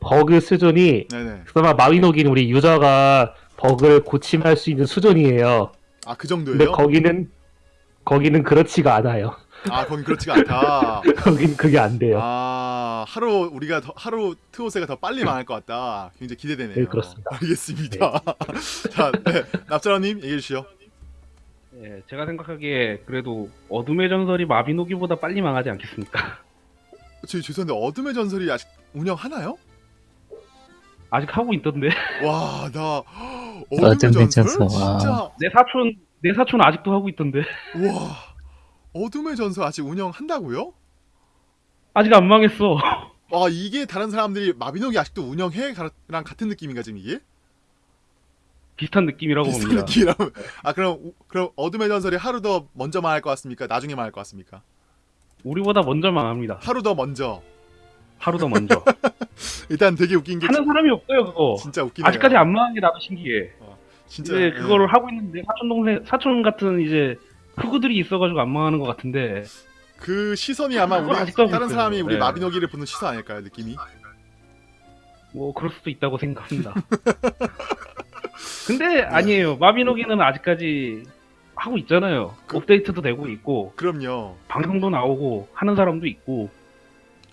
버그 수준이 네네. 그나마 마비노기는 우리 유저가 버그를 고침할 수 있는 수준이에요. 아, 그 근데 정도예요? 거기는 거기는 그렇지가 않아요. 아, 거긴 그렇지가 않다. 거긴 그게 안 돼요. 아, 하루 우리가 더, 하루 트오세가 더 빨리 망할 것 같다. 굉장히 기대되네요. 네, 그렇습니다. 알겠습니다. 자, 네, 납자라님 얘기해 주시죠. 예, 제가 생각하기에 그래도 어둠의 전설이 마비노기보다 빨리 망하지 않겠습니까? 저 죄송한데 어둠의 전설이 아직 운영하나요? 아직 하고 있던데. 와, 나 어둠의 어둠의 전설 전설, 와. 진짜 내 사촌 내 사촌 아직도 하고 있던데. 와. 어둠의 전설 아직 운영한다고요? 아직 안 망했어. 와, 이게 다른 사람들이 마비노기 아직도 운영해랑 같은 느낌인가 지금 이게? 비슷한 느낌이라고 비슷한 봅니다. 느낌이라면 아 그럼 우- 그럼 어둠의 전설이 하루 더 먼저 망할 것 같습니까? 나중에 망할 것 같습니까? 우리보다 먼저 망합니다. 하루 더 먼저 하루 더 먼저. 일단 되게 웃긴 게 하는 사람이 없어요 그거. 진짜 웃기네요. 아직까지 안 망한 게 나도 신기해. 진짜 이제 예. 그거를 하고 있는데 사촌 동생 사촌 같은 이제 흑우들이 있어가지고 안 망하는 것 같은데 그 시선이 아마 우리 다른 있어요. 사람이 우리 네. 마비노기를 보는 시선 아닐까요 느낌이? 뭐 그럴 수도 있다고 생각합니다. 근데 아니에요. 마비노기는 아직까지 하고 있잖아요. 그- 업데이트도 되고 있고 그럼요, 방송도 나오고 하는 사람도 있고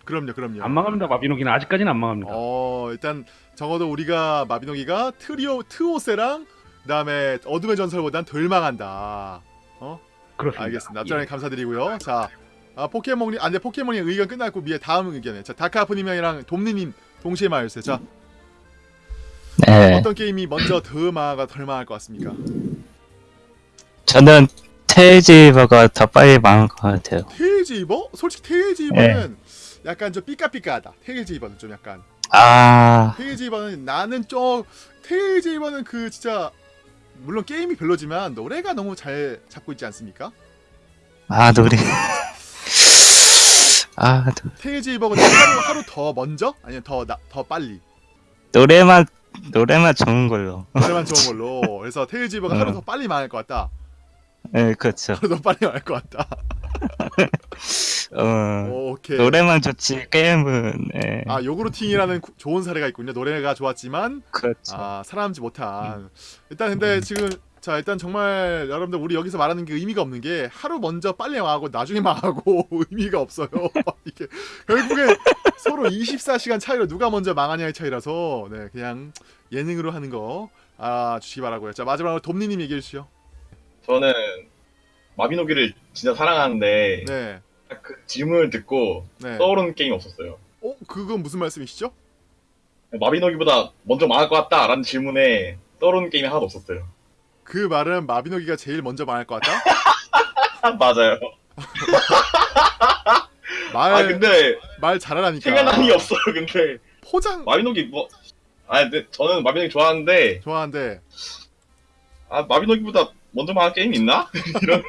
그럼요, 그럼요. 안 망합니다. 마비노기는 아직까지는 안 망합니다. 어 일단 적어도 우리가 마비노기가 트리오 트오세랑 그다음에 어둠의 전설보단 덜 망한다. 그렇습니다. 알겠습니다. 예. 앞전에 감사드리고요. 자, 아, 포켓몬이 안돼 포켓몬이 의견 끝났고 미에 다음 의견에 자 다크아프님이랑 돔니님 동시에 말해주세요. 자 네, 어떤 게임이 먼저 더 망하가 덜 망할 것 같습니까? 저는 테일즈위버가 더 빨리 망한 것 같아요. 위버? 솔직히 테일즈위버는 약간 좀 삐까삐까하다. 테일즈 이버는 좀 약간 아, 테일즈 이버는 나는 좀 테일즈 이버는 그 진짜 물론 게임이 별로지만 노래가 너무 잘 잡고 있지 않습니까? 아 노래. 아 이버는 하루 하루 더 먼저 아니면 더 나, 더 빨리 노래만 노래만 좋은 걸로. 노래만 좋은 걸로. 그래서 테일즈 이버가 하루 어. 더 빨리 망할 것 같다. 네 그렇죠. 하루 더 빨리 망할 것 같다. 어 오케이. 노래만 좋지 게임은 네, 아 요구르팅이라는 구- 좋은 사례가 있군요. 노래가 좋았지만 그렇죠. 아 살아남지 못한. 일단 근데 지금 자 일단 정말 여러분들 우리 여기서 말하는 게 의미가 없는 게 하루 먼저 빨리 망하고 나중에 망하고 의미가 없어요 이게 결국에 서로 24시간 차이로 누가 먼저 망하냐의 차이라서 네 그냥 예능으로 하는 거 알아주시기 바라고요 자 마지막으로 돔니님 얘기해 주시죠 저는 마비노기를 진짜 사랑하는데 네 그 질문을 듣고 네. 떠오르는 게임이 없었어요. 어 그건 무슨 말씀이시죠? 마비노기보다 먼저 망할 것 같다라는 질문에 떠오르는 게임이 하나도 없었어요. 그 말은 마비노기가 제일 먼저 망할 것 같다? 맞아요. 말, 아 근데 말 잘하라니까 생각나는 게 없어요. 근데 포장 마비노기 뭐 아, 근데 저는 마비노기 좋아하는데 좋아하는데 아 마비노기보다 먼저 망할 게임이 있나? 이런.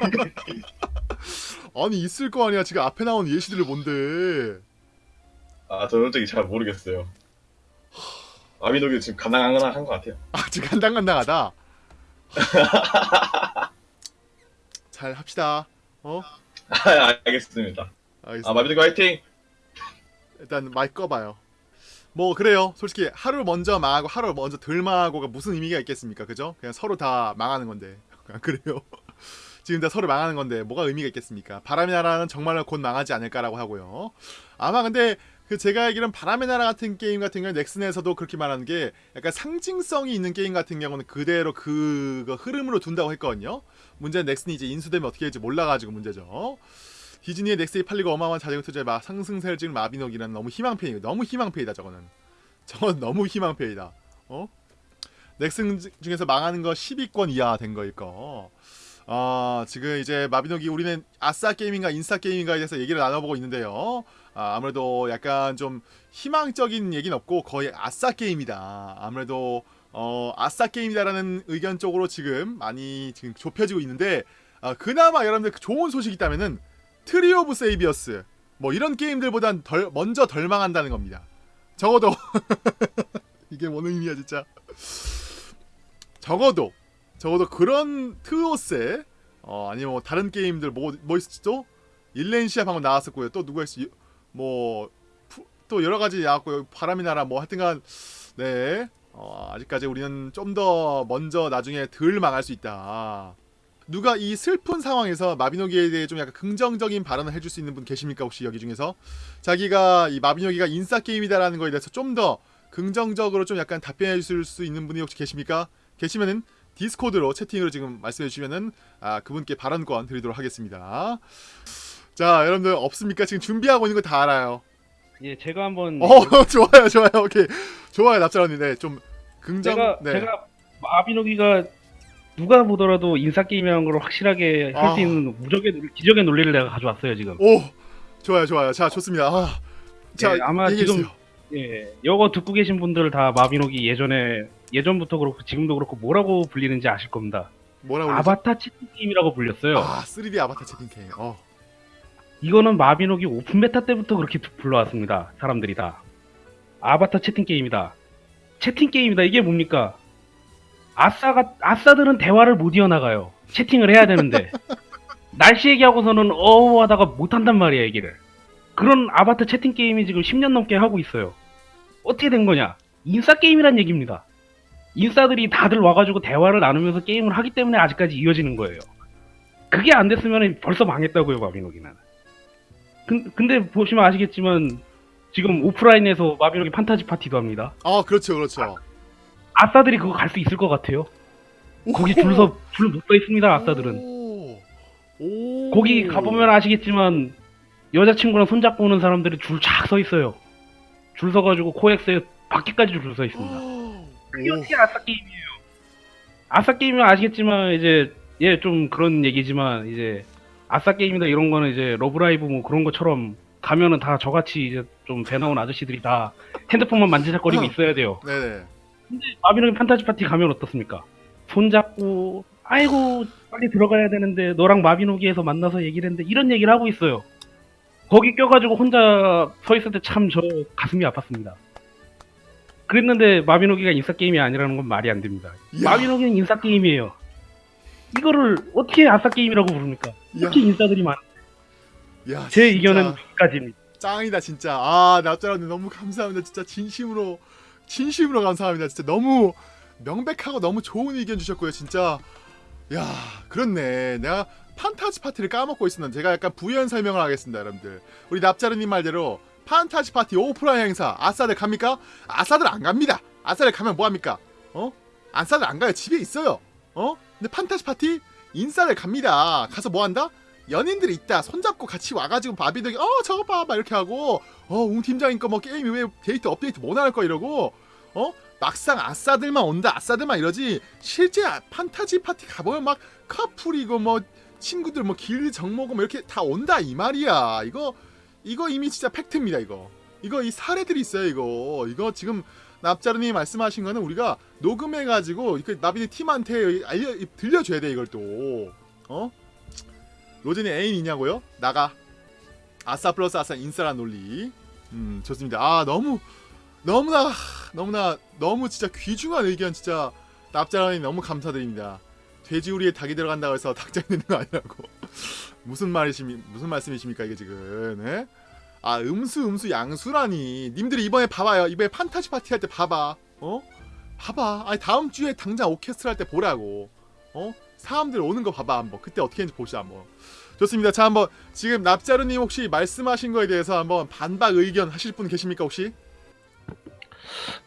아니 있을 거 아니야 지금 앞에 나온 예시들을 뭔데 아 저는 솔직히 잘 모르겠어요. 마비노기 지금 가능한 것 같아요. 아직 간당간당하다. 잘 합시다. 어? 아, 알겠습니다. 알겠습니다. 아 마비노기 화이팅! 일단 마이크 꺼봐요. 뭐 그래요. 솔직히 하루 먼저 망하고 하루 먼저 덜 망하고가 무슨 의미가 있겠습니까? 그죠? 그냥 서로 다 망하는 건데. 아, 그래요. 지금 다 서로 망하는 건데 뭐가 의미가 있겠습니까? 바람의 나라는 정말로 곧 망하지 않을까라고 하고요. 아마 근데 그 제가 알기로는 바람의 나라 같은 게임 같은 경우는 넥슨에서도 그렇게 말하는 게 약간 상징성이 있는 게임 같은 경우는 그대로 그 흐름으로 둔다고 했거든요. 문제는 넥슨이 이제 인수되면 어떻게 될지 몰라가지고 문제죠. 디즈니의 넥슨이 팔리고 어마어마한 자재고 투자에 막 상승세를 찍는 마비노기는 너무 희망페이 너무 희망페이다 저거는 저건 너무 희망페이다 어? 넥슨 중- 중에서 망하는 거 10위권 이하 된 거일 거 아, 지금 이제 마비노기 우리는 아싸 게임인가 인싸 게임인가에 대해서 얘기를 나눠보고 있는데요. 아, 아무래도 약간 좀 희망적인 얘기는 없고 거의 아싸 게임이다. 아무래도 어, 아싸 게임이다라는 의견 쪽으로 지금 많이 지금 좁혀지고 있는데 아, 그나마 여러분들 좋은 소식이 있다면은 트리 오브 세이비어 뭐 이런 게임들보단 덜 먼저 덜 망한다는 겁니다. 적어도 이게 뭔 의미야 진짜. 적어도 적어도 그런 트오세 어 아니면 뭐 다른 게임들 뭐 뭐 있었죠? 일렌시아 방금 나왔었고요. 또 누가 있어? 뭐또 여러 가지 나왔고요. 바람이 나라 뭐 하여튼간 네. 어, 아직까지 우리는 좀 더 먼저 나중에 덜 망할 수 있다. 누가 이 슬픈 상황에서 마비노기에 대해 좀 약간 긍정적인 발언을 해줄 수 있는 분 계십니까 혹시 여기 중에서 자기가 이 마비노기가 인싸 게임이다라는 거에 대해서 좀 더 긍정적으로 좀 약간 답변해 줄 수 있는 분이 혹시 계십니까? 계시면은 디스코드로 채팅으로 지금 말씀해 주시면은 아 그분께 발언권 드리도록 하겠습니다. 자 여러분들 없습니까? 지금 준비하고 있는 거 다 알아요. 예, 제가 한번 어 좋아요 좋아요 오케이 좋아요 납작 언니 네 좀 긍정 제가 네. 제가 마비노기가 누가 보더라도 인싸 게임이라는 걸 확실하게 할 아. 수 있는 무적의 기적의 논리를 내가 가져왔어요 지금. 오 좋아요 좋아요 자 좋습니다. 아, 자 예, 아마 지금. 예, 이거 듣고 계신 분들 다 마비노기 예전에 예전부터 그렇고 지금도 그렇고 뭐라고 불리는지 아실 겁니다. 뭐라고? 아바타 채팅 게임이라고 불렸어요. 아 3D 아바타 채팅 게임. 어. 이거는 마비노기 오픈 베타 때부터 그렇게 불러왔습니다. 사람들이 다. 아바타 채팅 게임이다. 채팅 게임이다. 이게 뭡니까? 아싸가 아싸들은 대화를 못 이어나가요. 채팅을 해야 되는데 날씨 얘기하고서는 어우 하다가 못 한단 말이야 얘기를. 그런 아바타 채팅 게임이 지금 10년 넘게 하고 있어요. 어떻게 된 거냐? 인싸 게임이란 얘기입니다. 인싸들이 다들 와가지고 대화를 나누면서 게임을 하기 때문에 아직까지 이어지는 거예요. 그게 안 됐으면 벌써 망했다고요, 마비노기는. 근, 근데 보시면 아시겠지만 지금 오프라인에서 마비노기 판타지 파티도 합니다. 아 그렇죠 그렇죠. 아 싸들이 그거 갈 수 있을 것 같아요. 거기 줄서 줄못서 있습니다, 아싸들은. 오. 오. 거기 가보면 아시겠지만 여자친구랑 손잡고 오는 사람들이 줄 쫙 서 있어요. 줄 서가지고 코엑스에 밖에까지 줄 서 있습니다. 어떻게 아싸 게임이에요? 아싸 게임은 아시겠지만 이제 예 좀 그런 얘기지만 이제 아싸 게임이다 이런 거는 이제 러브라이브 뭐 그런 것처럼 가면은 다 저같이 이제 좀 배 나온 아저씨들이 다 핸드폰만 만지작거리고 있어야 돼요. 네네. 마비노기 판타지 파티 가면 어떻습니까? 손잡고 아이고 빨리 들어가야 되는데 너랑 마비노기에서 만나서 얘기를 했는데 이런 얘기를 하고 있어요. 거기 껴가지고 혼자 서 있을 때 참 저 가슴이 아팠습니다. 그랬는데 마비노기가 인싸 게임이 아니라는 건 말이 안 됩니다. 이야, 마비노기는 인싸 게임이에요. 이거를 어떻게 아싸 게임이라고 부릅니까? 어떻게 인싸들이 많? 이야, 제 의견은 여기까지입니다. 짱이다 진짜. 아 납자라님 너무 감사합니다. 진짜 진심으로 진심으로 감사합니다. 진짜 너무 명백하고 너무 좋은 의견 주셨고요. 진짜 야 그렇네. 내가 판타지 파티를 까먹고 있었는데 제가 약간 부연 설명을 하겠습니다, 여러분들. 우리 납자르님 말대로 판타지 파티 오프라인 행사 아싸들 갑니까? 아싸들 안 갑니다. 아싸들 가면 뭐 합니까? 어? 아싸들 안 가요. 집에 있어요. 어? 근데 판타지 파티 인싸들 갑니다. 가서 뭐 한다? 연인들이 있다. 손잡고 같이 와가지고 바비들이 어 저거 봐, 막 이렇게 하고 어웅 팀장인 거뭐 게임이 왜 데이트 업데이트 못할거 이러고 어 막상 아싸들만 온다. 아싸들만 이러지. 실제 아- 판타지 파티 가보면 막 커플이고 뭐 친구들 뭐 길 정모고 뭐 이렇게 다 온다 이 말이야. 이거 이거 이미 진짜 팩트입니다. 이거 이거 이 사례들이 있어요. 이거 이거 지금 납자르님이 말씀하신 거는 우리가 녹음해가지고 그 나비네 팀한테 알려 들려줘야 돼 이걸 또 어? 로젠이 애인 있냐고요? 나가 아싸 플러스 아싸 인싸란 논리 음 좋습니다 아 너무 너무나 너무나 너무 진짜 귀중한 의견 진짜 납자라니 너무 감사드립니다 돼지우리에 닭이 들어간다고 해서 닭장이 되는 거 아니라고. 무슨 말이십니 무슨 말씀이십니까 이게 지금. 예? 아 음수 음수 양수라니. 님들이 이번에 봐봐요. 이번에 판타지 파티 할 때 봐봐. 어? 봐봐. 아니 다음 주에 당장 오케스트라 할 때 보라고. 어? 사람들 오는 거 봐봐 한번. 그때 어떻게 했는지 보시죠 한번. 좋습니다. 자 한번 지금 납자루님 혹시 말씀하신 거에 대해서 한번 반박 의견 하실 분 계십니까 혹시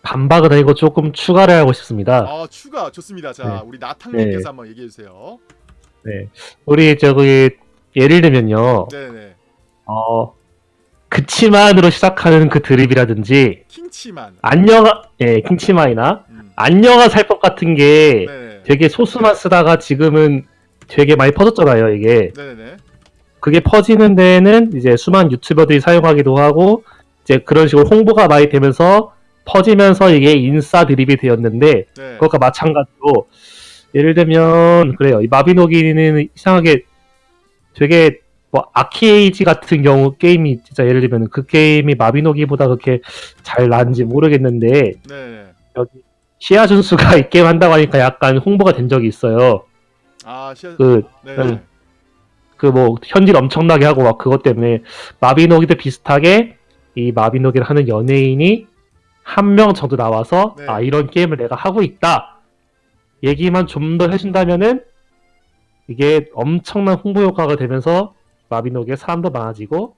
반박은 아니고 조금 추가를 하고 싶습니다. 아 추가 좋습니다 자 네. 우리 나탕님께서 네. 한번 얘기해 주세요 네. 우리 저기 예를 들면요. 네네 어 그치만으로 시작하는 그 드립이라든지 킹치만 안녕하 예 킹치마이나 음. 안녕하 살법 같은 게 네네 되게 소수만 쓰다가 지금은 되게 많이 퍼졌잖아요 이게 네네네 그게 퍼지는 데는 이제 수많은 유튜버들이 사용하기도 하고 이제 그런 식으로 홍보가 많이 되면서 퍼지면서 이게 인싸 드립이 되었는데 네. 그것과 마찬가지로 예를 들면 그래요 이 마비노기는 이상하게 되게 뭐 아키에이지 같은 경우 게임이 진짜 예를 들면 그 게임이 마비노기보다 그렇게 잘 나는지 모르겠는데 네네 여기 시아 준수가 이 게임 한다고 하니까 약간 홍보가 된 적이 있어요 아 시아 그 네네 음. 그뭐 현질 엄청나게 하고 막 그것 때문에 마비노기도 비슷하게 이 마비노기를 하는 연예인이 한 명 정도 나와서 네. 아 이런 게임을 내가 하고 있다 얘기만 좀 더 해준다면은 이게 엄청난 홍보 효과가 되면서 마비노기의 사람도 많아지고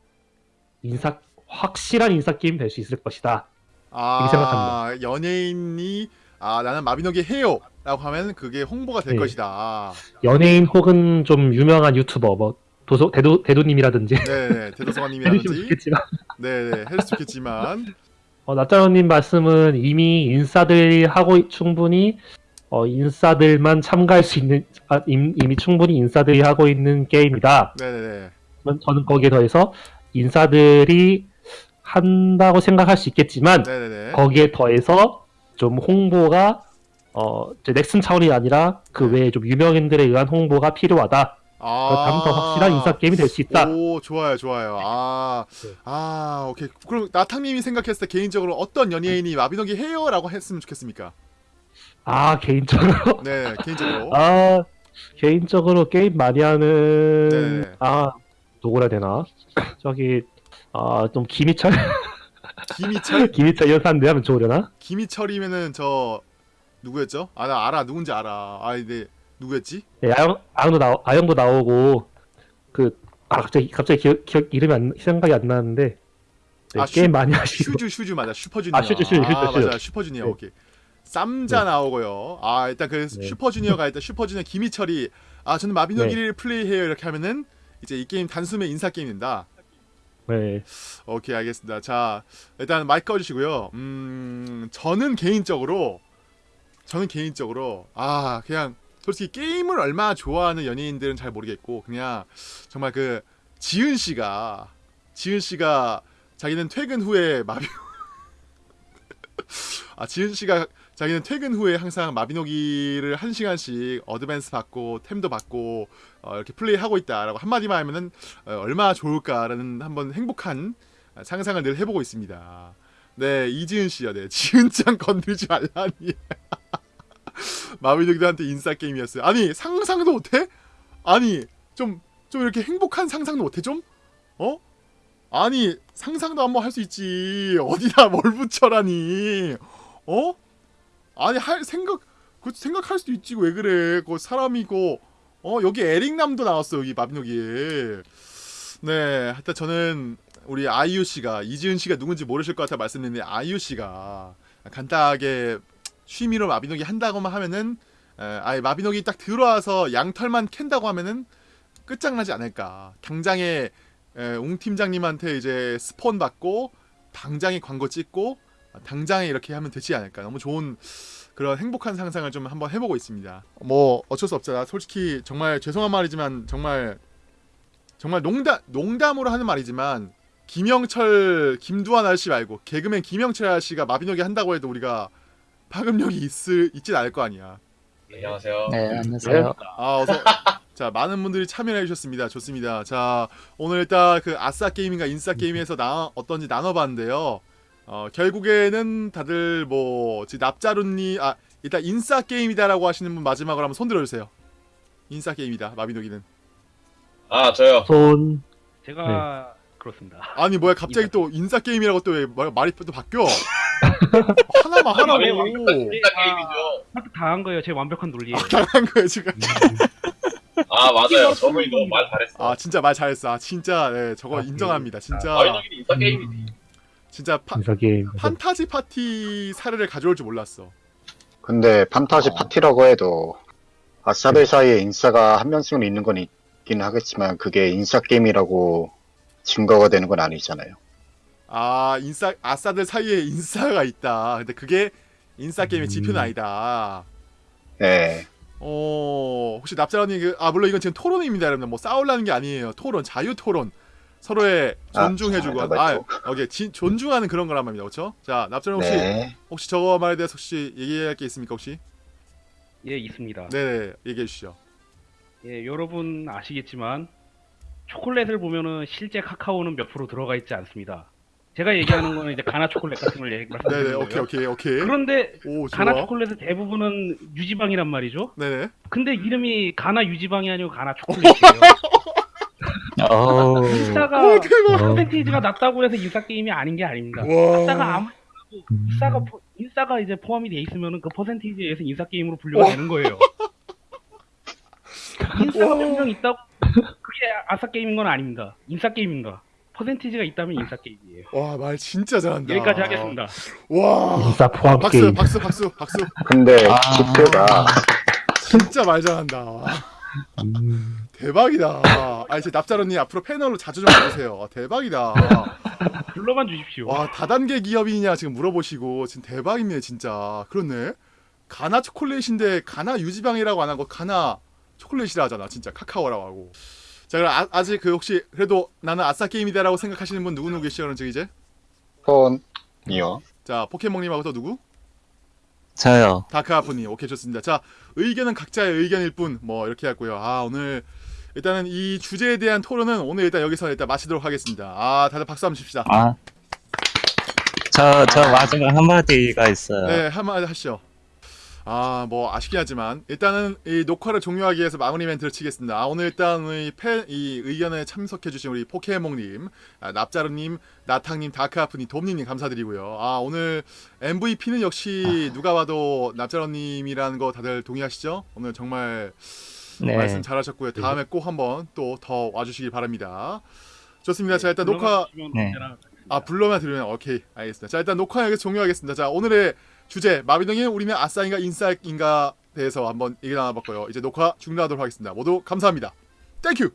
인사 확실한 인싸 게임 될 수 있을 것이다. 아 이렇게 생각합니다. 연예인이 아 나는 마비노기 해요 라고 하면 그게 홍보가 될 네. 것이다 연예인 혹은 좀 유명한 유튜버 뭐 도소 대도 대도님이라든지 네네 해주시면 대도서관님이라든지 좋겠지만 네네 해줄 수 있겠지만 어, 나짜로님 말씀은 이미 인싸들이 하고 충분히 어, 인싸들만 참가할 수 있는 아, 임- 이미 충분히 인싸들이 하고 있는 게임이다. 네네네 저는- 거기에 더해서 인싸들이 한다고 생각할 수 있겠지만 네네네 거기에 더해서 좀 홍보가 어, 이제 넥슨 차원이 아니라 그 네. 외에 좀 유명인들에 의한 홍보가 필요하다. 아. 그렇다면 더 확실한 인싸 게임이 될 수 있다. 오 좋아요 좋아요. 아, 네. 아 오케이. 그럼 나탕님이 생각했을 때 개인적으로 어떤 연예인이 마비노기 해요라고 했으면 좋겠습니까? 아 개인적으로? 네 개인적으로. 아 개인적으로 게임 많이 하는 네. 아 누구라 되나? 저기 아좀 김희철? 김희철? 김희철 사람들 하면 좋으려나? 김희철이면은 저 누구였죠? 아 나 알아. 누군지 알아. 아 근데 누구였지 예, 아영 아영도 나 아영도 나오고 그 아 갑자기 갑자기 기억, 기억 이름이 안, 생각이 안 나는데 네, 아, 게임 슈- 많이 하시고 슈주 슈주 맞아 슈퍼주니어 아, 슈주, 슈주, 슈주, 아, 슈주. 맞아 슈퍼주니어 네. 오케이 쌈자 네. 나오고요 아 일단 그 네. 슈퍼주니어가 일단 슈퍼주니어 김희철이 아 저는 마비노기를 플레이해요 이렇게 하면은 이제 이 게임 단숨에 인사 게임 된다 네. 오케이 알겠습니다. 자 일단 마이크 꺼주시고요. 음 저는 개인적으로 저는 개인적으로 아 그냥 솔직히 게임을 얼마나 좋아하는 연예인들은 잘 모르겠고 그냥 정말 그 지은 씨가 지은 씨가 자기는 퇴근 후에 마비 아 지은 씨가 자기는 퇴근 후에 항상 마비노기를 한 시간씩 어드밴스 받고 템도 받고 어, 이렇게 플레이하고 있다라고 한마디만 하면은 어, 얼마나 좋을까라는 한번 행복한 상상을 늘 해보고 있습니다. 네 이지은 씨요. 네 지은 짱 건드리지 말라니. 마비노기들한테 인싸 게임이었어요. 아니 상상도 못해? 아니 좀좀 이렇게 행복한 상상도 못해 좀? 어? 아니 상상도 한번 할 수 있지 어디다 뭘 붙여라니 어? 아니 할 생각 그 생각할 수도 있지 왜 그래 그 사람이고 어 여기 에릭남도 나왔어 여기 마비노기에 네 하여튼 저는 우리 아이유 씨가 이지은 씨가 누군지 모르실 것 같아 말씀드리는데 아이유 씨가 간단하게 취미로 마비노기 한다고만 하면은 에, 아예 마비노기 딱 들어와서 양털만 캔다고 하면은 끝장나지 않을까. 당장에 에, 웅 팀장님한테 이제 스폰 받고 당장에 광고 찍고 당장에 이렇게 하면 되지 않을까. 너무 좋은 그런 행복한 상상을 좀 한번 해보고 있습니다. 뭐 어쩔 수 없잖아. 솔직히 정말 죄송한 말이지만 정말 정말 농담 농담으로 하는 말이지만 김영철 김두한 아저씨 말고 개그맨 김영철 아저씨가 마비노기 한다고 해도 우리가 파급력이 있을 있진 않을 거 아니야 안녕하세요. 네, 안녕하세요. 아 어서 자 많은 분들이 참여해 주셨습니다. 좋습니다. 자 오늘 일단 그 아싸 게임인가 인싸 게임에서 나 어떤지 나눠 봤는데요. 어 결국에는 다들 뭐 지금 납자루님 아 일단 인싸 게임이다라고 하시는 분 마지막으로 한번 손 들어 주세요. 인싸 게임이다 마비노기는. 아 저요. 손 제가 그렇습니다. 아니 뭐야 갑자기 또 인싸 게임이라고 또 왜 말이 또 바뀌어? 하나만 하라고. 인싸 게임이죠. 당한 거예요. 제 완벽한 논리에. 당한 거야 지금. 아 맞아요. 저분이 너무 말 잘했어. 아 진짜 말 잘했어. 아 진짜 네 저거 아, 인정합니다. 진짜 마비노기는 인싸 게임이지. 진짜 파, 인싸 게임. 판타지 파티 사례를 가져올 줄 몰랐어. 근데 판타지 어. 파티라고 해도 아싸들 사이에 인싸가 한 명씩은 있는 건 있긴 하겠지만 그게 인싸 게임이라고 증거가 되는 건 아니잖아요. 아 인싸 아싸들 사이에 인싸가 있다. 근데 그게 인싸 게임의 지표는 음. 아니다. 네. 어 혹시 납자라님 그, 아 물론 이건 지금 토론입니다, 여러분. 뭐 싸우려는 게 아니에요. 토론 자유 토론. 서로의 아, 존중해주고 아, 아, 맞죠. 오케이 진- 존중하는 그런 거란 말입니다, 그렇죠? 자 납자라님 혹시 네. 혹시 저거 말에 대해서 혹시 얘기할 게 있습니까, 혹시? 예, 있습니다. 네, 얘기해 주시죠. 예, 여러분 아시겠지만 초콜릿을 보면은 실제 카카오는 몇 프로 들어가 있지 않습니다. 제가 얘기하는 거는 이제 가나 초콜릿 같은 걸 얘기 말씀드리는 오케이, 거예요. 오케이, 오케이. 그런데 오. 가나 초콜릿의 대부분은 유지방이란 말이죠. 네네. 근데 이름이 가나 유지방이 아니고 가나 초콜릿이에요. 인싸가 오, 대박. 퍼센테이지가 낮다고 해서 인싸 게임이 아닌 게 아닙니다. 와. 인싸가 아무 음. 인싸가 포- 인싸가 이제 포함이 돼 있으면은 그 퍼센테이지에 의해서 인싸 게임으로 분류가 되는 거예요. 인싸가 분명 있다고 그게 아싸 게임인 건 아닙니다. 인싸 게임인가? 퍼센테이지가 있다면 인싸 게임이에요. 와, 말 진짜 잘한다. 여기까지 하겠습니다. 와. 인싸 포함 박수, 게임. 박수, 박수, 박수. 근데 아. 지표가 진짜 말 잘한다. 음, 대박이다. 아, 이제 납자로님 앞으로 패널로 자주 좀 와주세요. 아, 대박이다. 불러만 주십시오. 와, 다단계 기업이냐 지금 물어보시고 지금 대박이네 진짜. 그렇네. 가나 초콜릿인데 가나 유지방이라고 안 하고 가나 초콜릿이라 하잖아. 진짜 카카오라고 하고. 자, 그럼 아, 아직 그 혹시 그래도 나는 아싸 게임이다라고 생각하시는 분 누구 누구 계시죠? 그럼 이제 폰이요. 자 포켓몬님하고 또 누구? 저요. 다크아프님 오케이 좋습니다. 자 의견은 각자의 의견일 뿐 뭐 이렇게 했고요. 아 오늘 일단은 이 주제에 대한 토론은 오늘 일단 여기서 일단 마치도록 하겠습니다. 아 다들 박수 한번 칩시다. 아, 저, 저 마지막 한마디가 있어요. 네 한마디 하시죠. 아 뭐 아쉽긴 하지만 일단은 이 녹화를 종료하기 위해서 마무리 멘트를 치겠습니다. 아 오늘 일단 이, 팬, 이 의견에 참석해주신 우리 포켓몽님, 아, 납자루님, 나탕님, 다크아프님, 돔님 감사드리고요. 아 오늘 MVP는 역시 누가 봐도 납자루님이라는 거 다들 동의하시죠? 오늘 정말 네. 말씀 잘하셨고요. 다음에 꼭 한번 또 더 와주시길 바랍니다. 좋습니다. 자 일단 녹화 네. 아 불러만 들으면 오케이 알겠습니다. 자 일단 녹화 여기서 종료하겠습니다. 자 오늘의 주제 마비동의 우리는 아싸인가 인싸인가 대해서 한번 얘기 나눠봤고요. 이제 녹화 중단하도록 하겠습니다. 모두 감사합니다. Thank you.